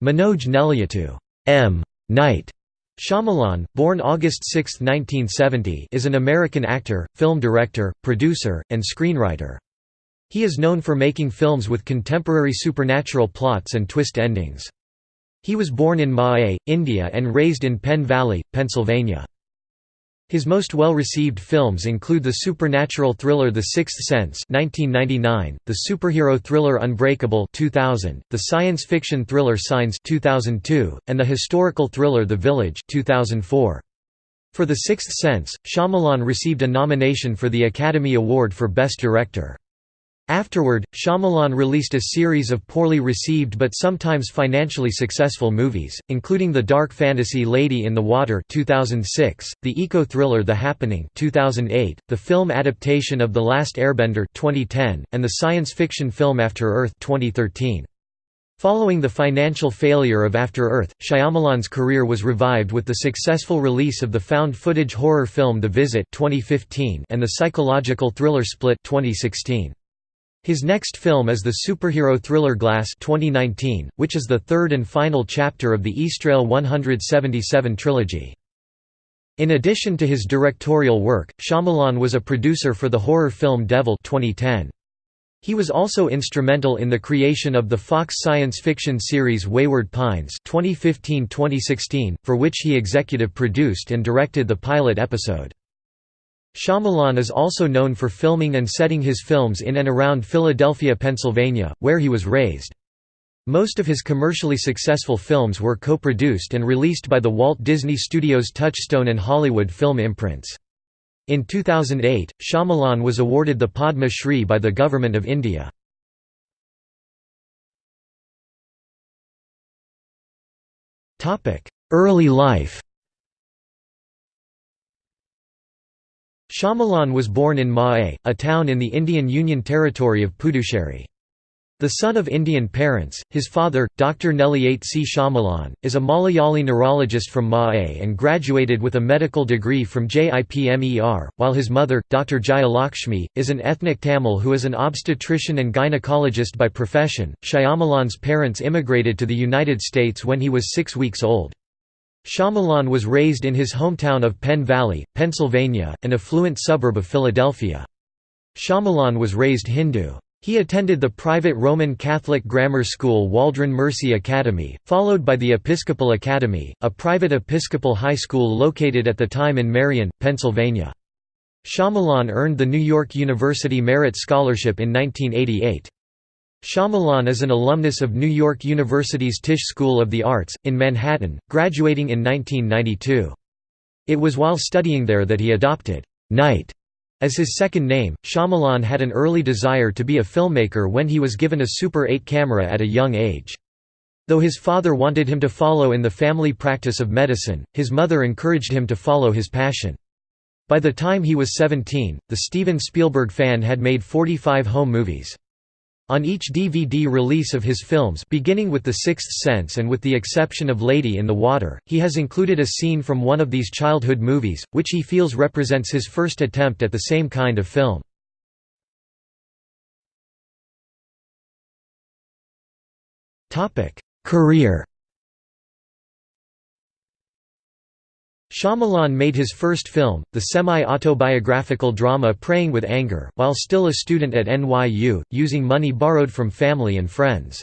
Manoj Nelliyattu M. Night Shyamalan, born August 6, 1970 is an American actor, film director, producer, and screenwriter. He is known for making films with contemporary supernatural plots and twist endings. He was born in Mahé, India and raised in Penn Valley, Pennsylvania. His most well-received films include the supernatural thriller The Sixth Sense (1999), the superhero thriller Unbreakable (2000), the science fiction thriller Signs (2002), and the historical thriller The Village (2004). For The Sixth Sense, Shyamalan received a nomination for the Academy Award for Best Director. Afterward, Shyamalan released a series of poorly received but sometimes financially successful movies, including the dark fantasy Lady in the Water 2006, the eco-thriller The Happening 2008, the film adaptation of The Last Airbender 2010, and the science fiction film After Earth 2013. Following the financial failure of After Earth, Shyamalan's career was revived with the successful release of the found-footage horror film The Visit 2015 and the psychological thriller Split 2016. His next film is the superhero thriller Glass 2019, which is the third and final chapter of the Eastrail 177 trilogy. In addition to his directorial work, Shyamalan was a producer for the horror film Devil 2010. He was also instrumental in the creation of the Fox science fiction series Wayward Pines 2015-2016, for which he executive produced and directed the pilot episode. Shyamalan is also known for filming and setting his films in and around Philadelphia, Pennsylvania, where he was raised. Most of his commercially successful films were co-produced and released by the Walt Disney Studios Touchstone and Hollywood film imprints. In 2008, Shyamalan was awarded the Padma Shri by the Government of India. Early life Shyamalan was born in Mahé, a town in the Indian Union Territory of Puducherry. The son of Indian parents, his father, Dr. Nelliyattu C. Shyamalan, is a Malayali neurologist from Mahé and graduated with a medical degree from JIPMER, while his mother, Dr. Jayalakshmi, is an ethnic Tamil who is an obstetrician and gynecologist by profession. Shyamalan's parents immigrated to the United States when he was six weeks old. Shyamalan was raised in his hometown of Penn Valley, Pennsylvania, an affluent suburb of Philadelphia. Shyamalan was raised Hindu. He attended the private Roman Catholic grammar school Waldron Mercy Academy, followed by the Episcopal Academy, a private Episcopal high school located at the time in Merion, Pennsylvania. Shyamalan earned the New York University Merit Scholarship in 1988. Shyamalan is an alumnus of New York University's Tisch School of the Arts, in Manhattan, graduating in 1992. It was while studying there that he adopted Night as his second name. Shyamalan had an early desire to be a filmmaker when he was given a Super 8 camera at a young age. Though his father wanted him to follow in the family practice of medicine, his mother encouraged him to follow his passion. By the time he was 17, the Steven Spielberg fan had made 45 home movies. On each DVD release of his films beginning with The Sixth Sense and with the exception of Lady in the Water, he has included a scene from one of these childhood movies, which he feels represents his first attempt at the same kind of film. Career Shyamalan made his first film, the semi-autobiographical drama Praying with Anger, while still a student at NYU, using money borrowed from family and friends.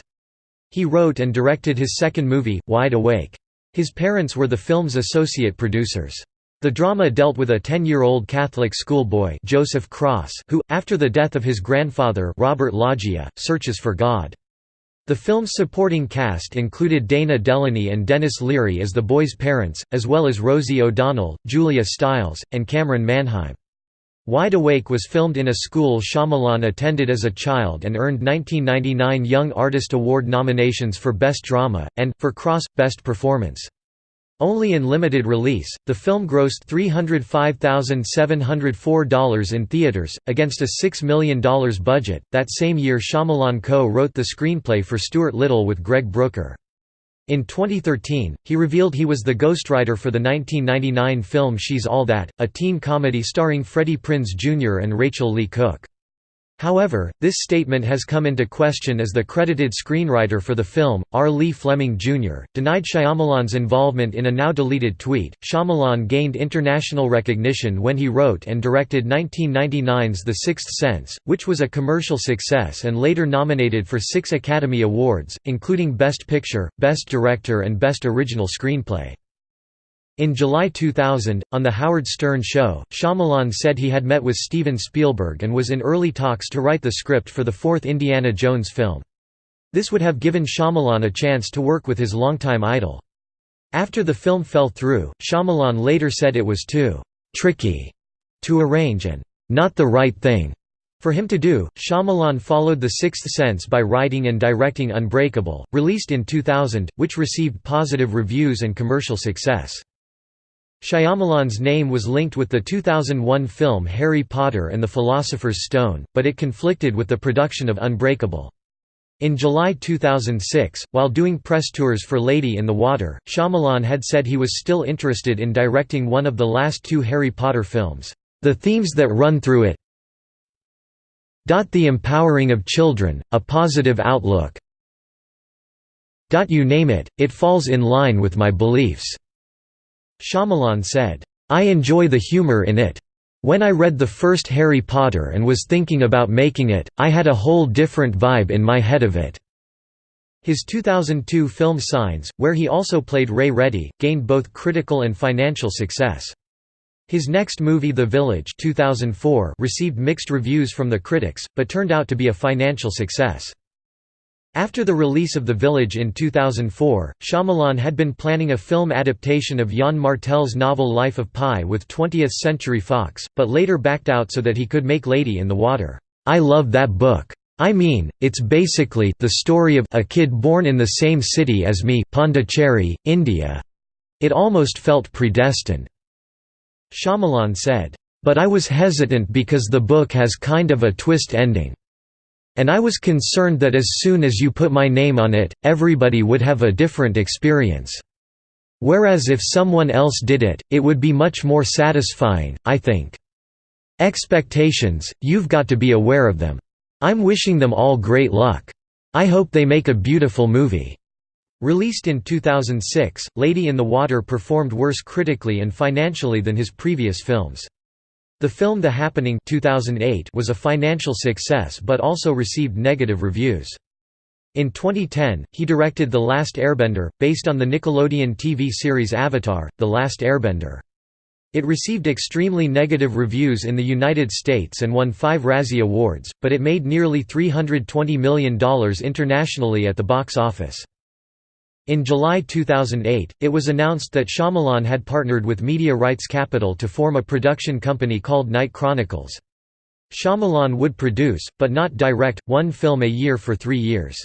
He wrote and directed his second movie, Wide Awake. His parents were the film's associate producers. The drama dealt with a 10-year-old Catholic schoolboy Joseph Cross who, after the death of his grandfather Robert Loggia, searches for God. The film's supporting cast included Dana Delany and Denis Leary as the boys' parents, as well as Rosie O'Donnell, Julia Stiles, and Camryn Manheim. Wide Awake was filmed in a school Shyamalan attended as a child and earned 1999 Young Artist Award nominations for Best Drama, and, for Cross, Best Performance. Only in limited release, the film grossed $305,704 in theaters, against a $6 million budget. That same year, Shyamalan co wrote the screenplay for Stuart Little with Greg Brooker. In 2013, he revealed he was the ghostwriter for the 1999 film She's All That, a teen comedy starring Freddie Prinze Jr. and Rachael Leigh Cook. However, this statement has come into question as the credited screenwriter for the film, R. Lee Fleming Jr., denied Shyamalan's involvement in a now-deleted tweet. Shyamalan gained international recognition when he wrote and directed 1999's The Sixth Sense, which was a commercial success and later nominated for six Academy Awards, including Best Picture, Best Director and Best Original Screenplay. In July 2000, on The Howard Stern Show, Shyamalan said he had met with Steven Spielberg and was in early talks to write the script for the fourth Indiana Jones film. This would have given Shyamalan a chance to work with his longtime idol. After the film fell through, Shyamalan later said it was too «tricky» to arrange and «not the right thing» for him to do. Shyamalan followed The Sixth Sense by writing and directing Unbreakable, released in 2000, which received positive reviews and commercial success. Shyamalan's name was linked with the 2001 film Harry Potter and the Philosopher's Stone, but it conflicted with the production of Unbreakable. In July 2006, while doing press tours for Lady in the Water, Shyamalan had said he was still interested in directing one of the last two Harry Potter films. The themes that run through it the empowering of children, a positive outlook you name it, it falls in line with my beliefs. Shyamalan said, I enjoy the humor in it. When I read the first Harry Potter and was thinking about making it, I had a whole different vibe in my head of it." His 2002 film Signs, where he also played Ray Reddy, gained both critical and financial success. His next movie The Village 2004 received mixed reviews from the critics, but turned out to be a financial success. After the release of The Village in 2004, Shyamalan had been planning a film adaptation of Yann Martel's novel Life of Pi with 20th Century Fox, but later backed out so that he could make Lady in the Water. I love that book. I mean, it's basically the story of a kid born in the same city as me Pondicherry, India. It almost felt predestined." Shyamalan said, "...but I was hesitant because the book has kind of a twist ending." And I was concerned that as soon as you put my name on it, everybody would have a different experience. Whereas if someone else did it, it would be much more satisfying, I think. Expectations, you've got to be aware of them. I'm wishing them all great luck. I hope they make a beautiful movie." Released in 2006, Lady in the Water performed worse critically and financially than his previous films. The film The Happening 2008 was a financial success but also received negative reviews. In 2010, he directed The Last Airbender, based on the Nickelodeon TV series Avatar, The Last Airbender. It received extremely negative reviews in the United States and won five Razzie Awards, but it made nearly $320 million internationally at the box office. In July 2008, it was announced that Shyamalan had partnered with Media Rights Capital to form a production company called Night Chronicles. Shyamalan would produce, but not direct, one film a year for three years.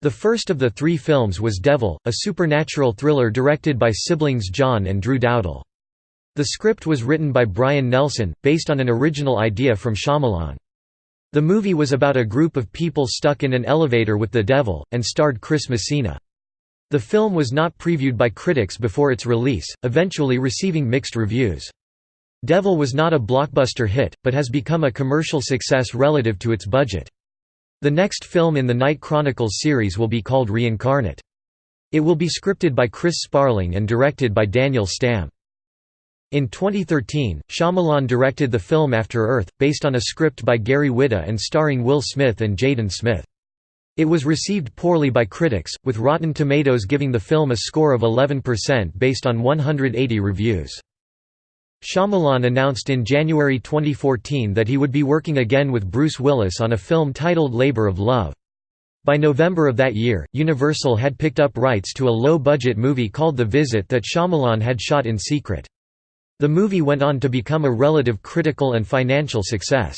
The first of the three films was Devil, a supernatural thriller directed by siblings John and Drew Dowdle. The script was written by Brian Nelson, based on an original idea from Shyamalan. The movie was about a group of people stuck in an elevator with the devil, and starred Chris Messina. The film was not previewed by critics before its release, eventually receiving mixed reviews. Devil was not a blockbuster hit, but has become a commercial success relative to its budget. The next film in the Night Chronicles series will be called Reincarnate. It will be scripted by Chris Sparling and directed by Daniel Stamm. In 2013, Shyamalan directed the film After Earth, based on a script by Gary Whitta and starring Will Smith and Jaden Smith. It was received poorly by critics, with Rotten Tomatoes giving the film a score of 11% based on 180 reviews. Shyamalan announced in January 2014 that he would be working again with Bruce Willis on a film titled Labor of Love. By November of that year, Universal had picked up rights to a low-budget movie called The Visit that Shyamalan had shot in secret. The movie went on to become a relative critical and financial success.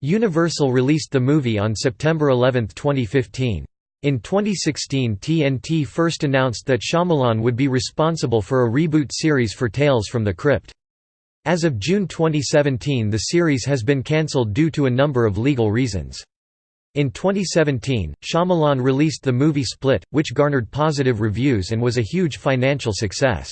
Universal released the movie on September 11, 2015. In 2016 TNT first announced that Shyamalan would be responsible for a reboot series for Tales from the Crypt. As of June 2017 the series has been cancelled due to a number of legal reasons. In 2017, Shyamalan released the movie Split, which garnered positive reviews and was a huge financial success.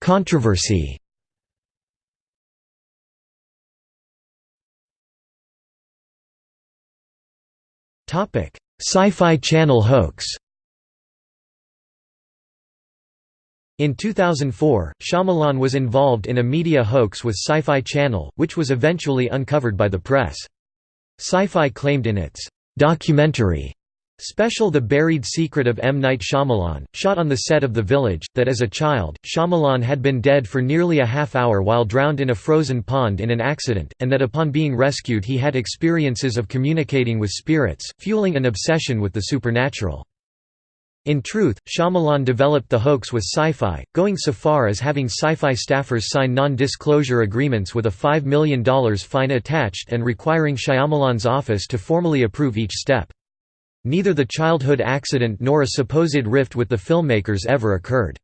Controversy Sci-Fi Channel hoax In 2004, Shyamalan was involved in a media hoax with Sci-Fi Channel, which was eventually uncovered by the press. Sci-Fi claimed in its documentary Special The Buried Secret of M. Night Shyamalan, shot on the set of The Village, that as a child, Shyamalan had been dead for nearly a half hour while drowned in a frozen pond in an accident, and that upon being rescued he had experiences of communicating with spirits, fueling an obsession with the supernatural. In truth, Shyamalan developed the hoax with Sci-Fi, going so far as having Sci-Fi staffers sign non-disclosure agreements with a $5 million fine attached and requiring Shyamalan's office to formally approve each step. Neither the childhood accident nor a supposed rift with the filmmakers ever occurred.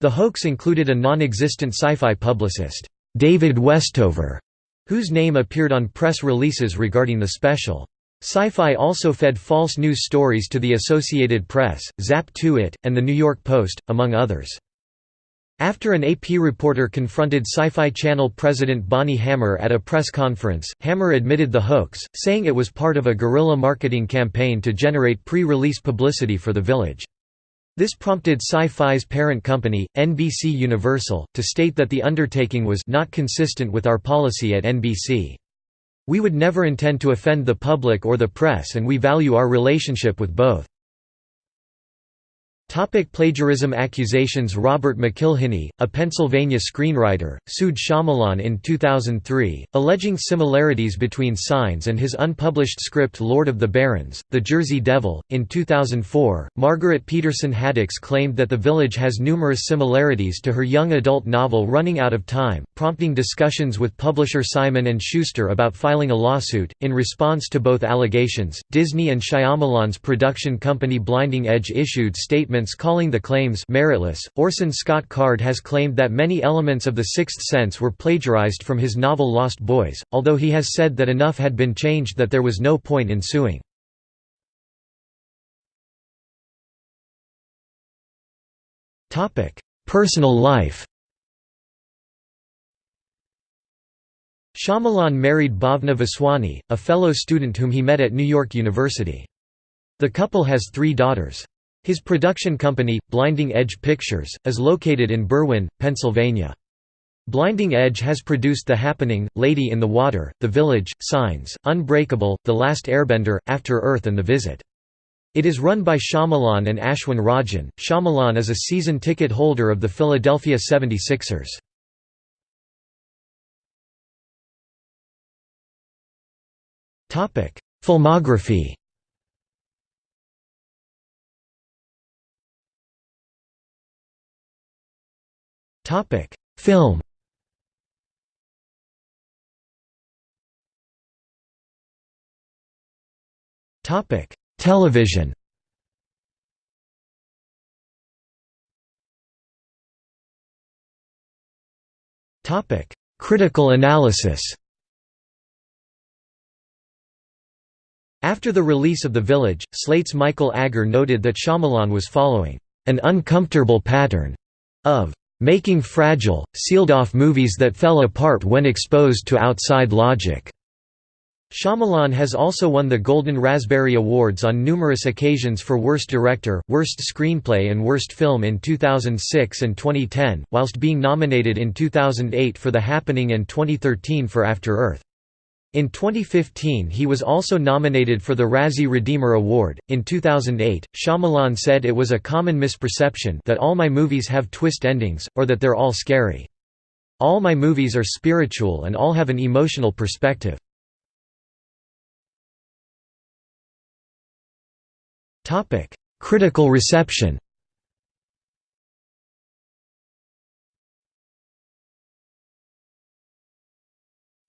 The hoax included a non-existent sci-fi publicist, David Westover, whose name appeared on press releases regarding the special. Sci-Fi also fed false news stories to the Associated Press, Zap2it, and The New York Post, among others. After an AP reporter confronted Sci-Fi Channel president Bonnie Hammer at a press conference, Hammer admitted the hoax, saying it was part of a guerrilla marketing campaign to generate pre-release publicity for The Village. This prompted Sci-Fi's parent company, NBC Universal, to state that the undertaking was not consistent with our policy at NBC. We would never intend to offend the public or the press and we value our relationship with both. Topic plagiarism accusations Robert McIlhenny, a Pennsylvania screenwriter, sued Shyamalan in 2003, alleging similarities between Signs and his unpublished script Lord of the Barrens, The Jersey Devil. In 2004, Margaret Peterson Haddix claimed that The Village has numerous similarities to her young adult novel Running Out of Time, prompting discussions with publisher Simon & Schuster about filing a lawsuit. In response to both allegations, Disney and Shyamalan's production company Blinding Edge issued statements calling the claims meritless. Orson Scott Card has claimed that many elements of The Sixth Sense were plagiarized from his novel Lost Boys, although he has said that enough had been changed that there was no point in suing. Topic: Personal life Shyamalan married Bhavna Vaswani, a fellow student whom he met at New York University. The couple has three daughters. His production company, Blinding Edge Pictures, is located in Berwyn, Pennsylvania. Blinding Edge has produced The Happening, Lady in the Water, The Village, Signs, Unbreakable, The Last Airbender, After Earth and The Visit. It is run by Shyamalan and Ashwin Rajan. Shyamalan is a season ticket holder of the Philadelphia 76ers. Filmography Topic: Film. Topic: Television. Topic: Critical analysis. After the release of The Village, Slate's Michael Agger noted that Shyamalan was following an uncomfortable pattern of making fragile, sealed-off movies that fell apart when exposed to outside logic. Shyamalan has also won the Golden Raspberry Awards on numerous occasions for Worst Director, Worst Screenplay and Worst Film in 2006 and 2010, whilst being nominated in 2008 for The Happening and 2013 for After Earth. In 2015 he was also nominated for the Razzie Redeemer Award. In 2008, Shyamalan said it was a common misperception that all my movies have twist endings, or that they're all scary. All my movies are spiritual and all have an emotional perspective. Topic: Critical reception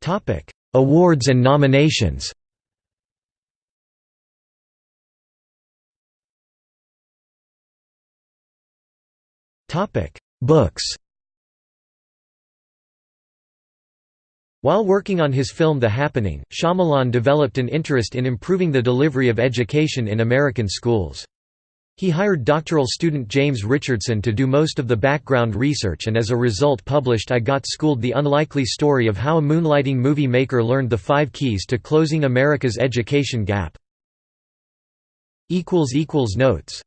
Topic Awards and nominations Books While working on his film The Happening, Shyamalan developed an interest in improving the delivery of education in American schools. He hired doctoral student James Richardson to do most of the background research and as a result published I Got Schooled the unlikely story of how a moonlighting movie maker learned the five keys to closing America's education gap. Notes